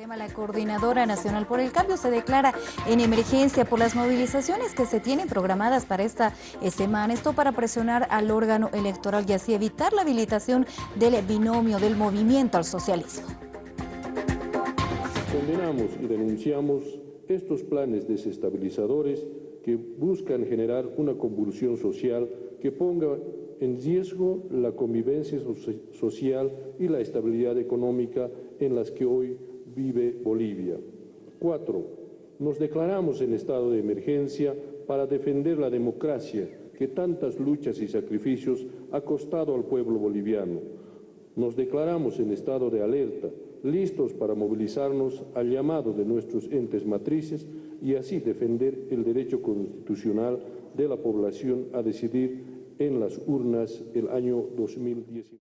tema, la Coordinadora Nacional por el Cambio se declara en emergencia por las movilizaciones que se tienen programadas para esta eh, semana. Esto para presionar al órgano electoral y así evitar la habilitación del binomio del movimiento al socialismo. Condenamos y denunciamos estos planes desestabilizadores que buscan generar una convulsión social que ponga en riesgo la convivencia social y la estabilidad económica en las que hoy vive Bolivia. Cuatro, nos declaramos en estado de emergencia para defender la democracia que tantas luchas y sacrificios ha costado al pueblo boliviano. Nos declaramos en estado de alerta, listos para movilizarnos al llamado de nuestros entes matrices y así defender el derecho constitucional de la población a decidir en las urnas el año 2019.